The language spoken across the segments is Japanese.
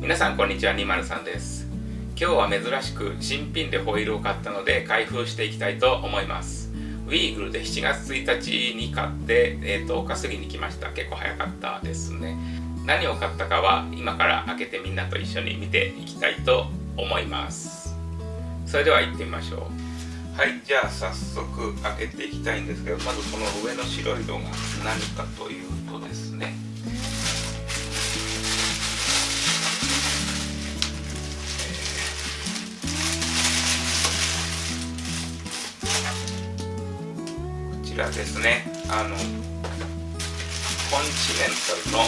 皆さんこんにちは203です。今日は珍しく新品でホイールを買ったので開封していきたいと思います。ウィーグルで7月1日に買って、えー、10日過ぎに来ました。結構早かったですね。何を買ったかは今から開けてみんなと一緒に見ていきたいと思います。それでは行ってみましょう。はいじゃあ早速開けていきたいんですけどまずこの上の白いのが何かというとですねちらですね。あのコンチネンタルの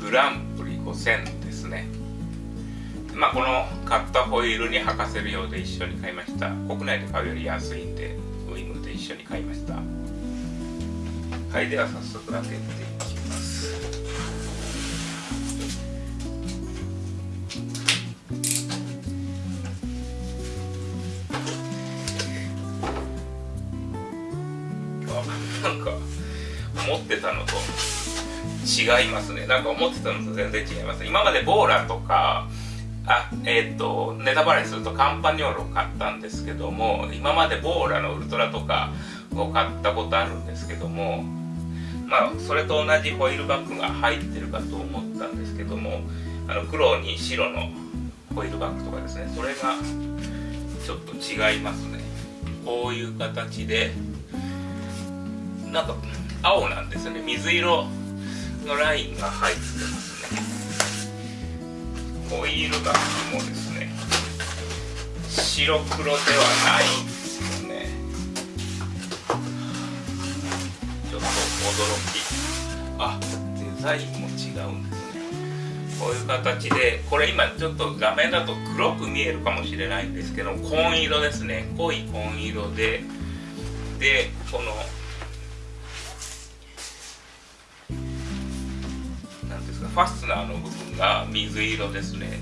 グランプリ5000ですね。まあこの買ったホイールに履かせるようで一緒に買いました。国内で買うより安いんでウィングで一緒に買いました。はいでは早速開けていきます。たのと。違いますね。なんか思ってたのと全然違います。今までボーラとかあえっ、ー、とネタバレするとカンパニョールを買ったんですけども今までボーラのウルトラとかを買ったことあるんですけどもまあそれと同じホイールバッグが入ってるかと思ったんですけどもあの黒に白のホイールバッグとかですね。それがちょっと違いますね。こういう形でなんか青なんですよね。水色のラインが入ってますね。ホイールバッグもですね。白黒ではないですね。ちょっと驚き。あデザインも違うんですね。こういう形でこれ今ちょっと画面だと黒く見えるかもしれないんですけど紺色ですね。濃い紺色で。でこのファスナーの部分が水色ですね。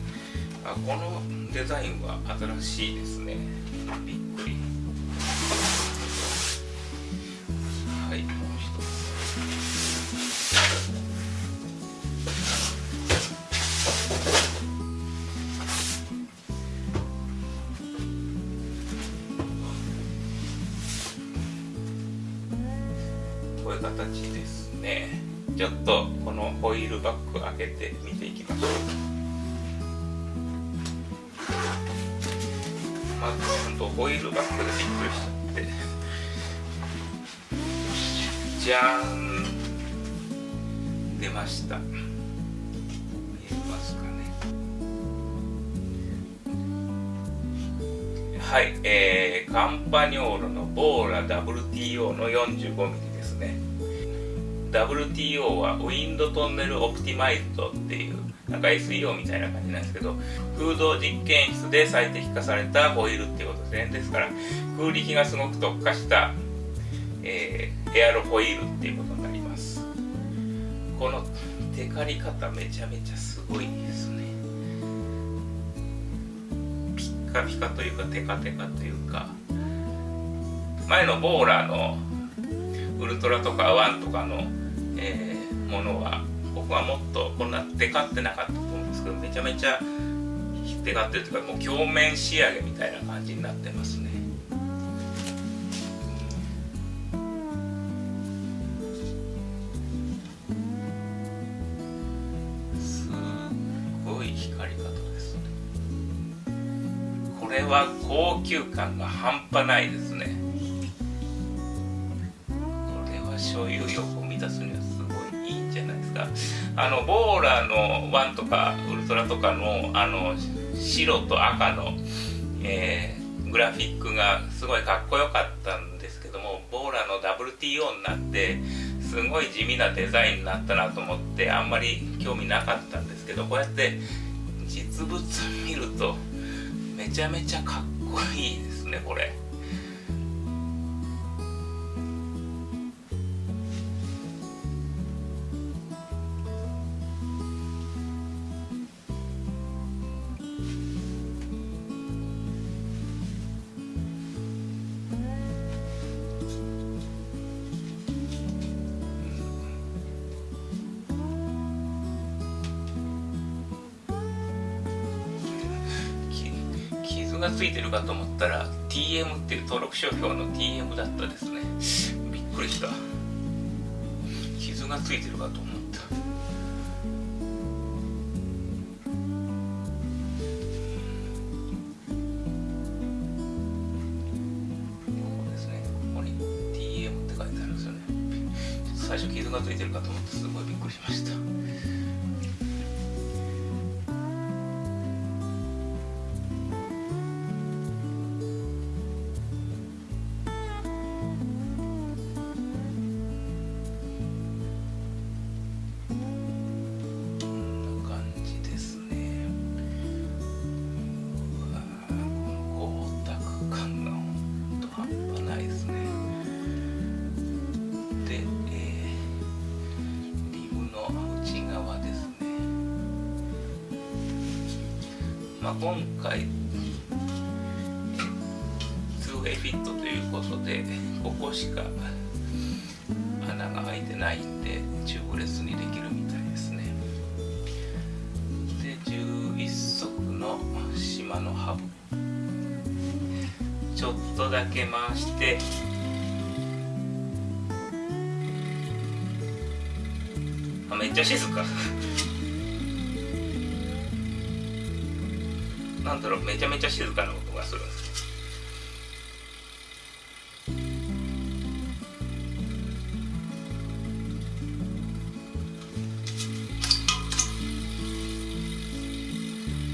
あこのデザインは新しいですね。びっくり。こういう形ですね。ちょっとこのホイールバッグ開けて見ていきましょう。まず本当ホイールバッグでびっくりしちゃって。じゃーん。出ました。見えますかね。はい、えー、カンパニョーロのボーラ WTO の 45mm ですね。WTO はウィンドトンネルオプティマイズドっていうなんか SEO みたいな感じなんですけど空洞実験室で最適化されたホイールっていうことですね。ですから空力がすごく特化した、えー、エアロホイールっていうことになります。このテカり方めちゃめちゃすごいですね。ピッカピカというかテカテカというか前のボーラーのウルトラとかワンとかのえー、ものは僕はもっとこんなテカってなかったと思うんですけどめちゃめちゃテカってるというかもう鏡面仕上げみたいな感じになってますね。すごい光り方ですね。これは高級感が半端ないですね。これは所有欲を満たすにはじゃないですかあのボーラーの1とかウルトラとかのあの白と赤の、えー、グラフィックがすごいかっこよかったんですけどもボーラーの WTO になってすごい地味なデザインになったなと思ってあんまり興味なかったんですけどこうやって実物見るとめちゃめちゃかっこいいですねこれ。がついてるかと思ったら TM っていう登録商標の TM だったですね。びっくりした。傷がついてるかと思った。ここですね。ここに TM って書いてあるんですよね。最初傷がついてるかと思ってすごいびっくりしました。今回 2way フィットということでここしか穴が開いてないんでチューブレスにできるみたいですね。で11足の島のハブ。ちょっとだけ回して。あめっちゃ静か。なんだろうめちゃめちゃ静かな音がするんです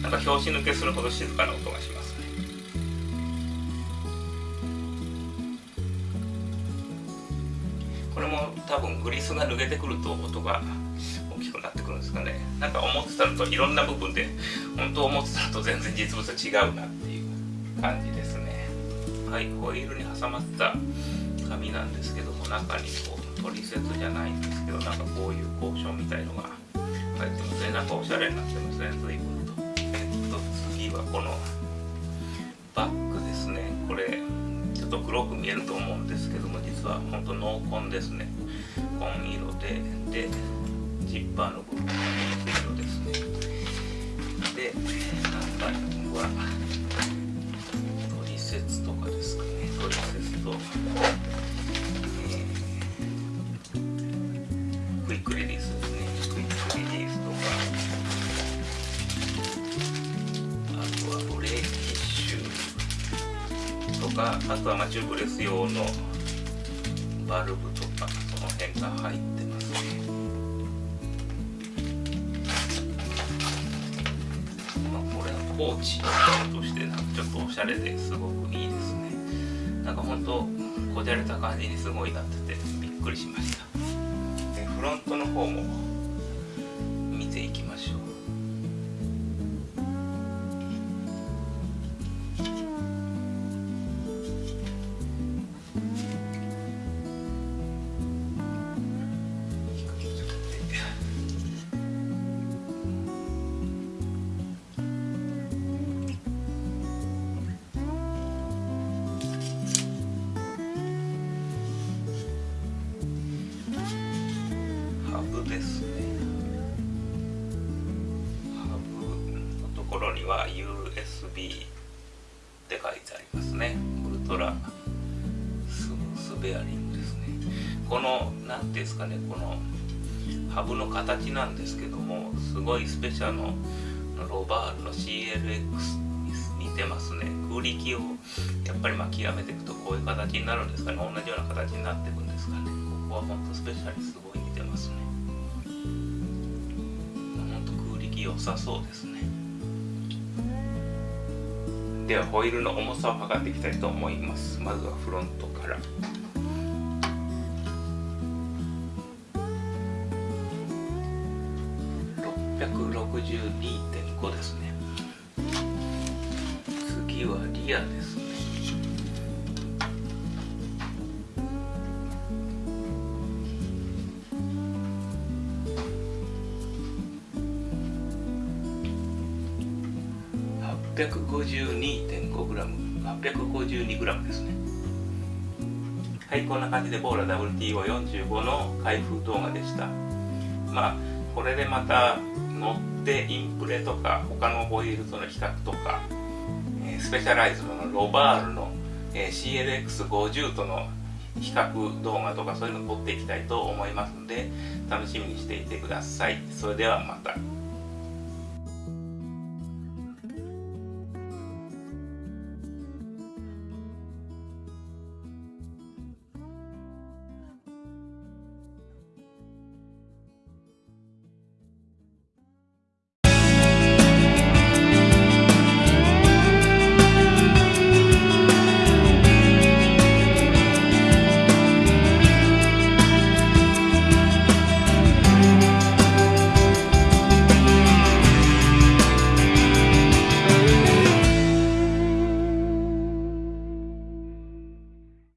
なんか拍子抜けするほど静かな音がしますね。これも多分グリスが抜けてくると音がかねなんか思ってたのといろんな部分で本当思ってたのと全然実物は違うなっていう感じですね。はいホイールに挟まった紙なんですけども中にこう取説じゃないんですけどなんかこういう交渉みたいのが入ってますね。なんかおしゃれになってますね。随分と。えっと次はこのバッグですね。これちょっと黒く見えると思うんですけども実は本当濃紺ですね。紺色ででジッパーの部分。中には取説とかですかね。取説と、えー、クイックリリースですね。クイックリリースとか。あとはブレーキシューとか。あとはマチューブレス用のバルブとか。その辺が入って。ポーチとしてなんかちょっとおしゃれですごくいいですね。なんかほんとこじゃれた感じにすごいなっててびっくりしました。フロントの方も見ていきましょう。ベアリングですね。この何ていうんですかねこのハブの形なんですけどもすごいスペシャルのロバールの CLX に似てますね。空力をやっぱりまあ極めていくとこういう形になるんですかね。同じような形になっていくんですかね。ここは本当スペシャルすごい似てますね。良さそうですね。ではホイールの重さを測っていきたいと思います。まずはフロントから。62.5ですね。次はリアですね。852.5グラム。852g ですね。はいこんな感じでボーラ WTO45 の開封動画でした。まあこれでまた乗ってインプレとか他のホイールとの比較とか、えスペシャライズのロバールの、え、CLX50 との比較動画とかそういうの撮っていきたいと思いますので楽しみにしていてください。それではまた。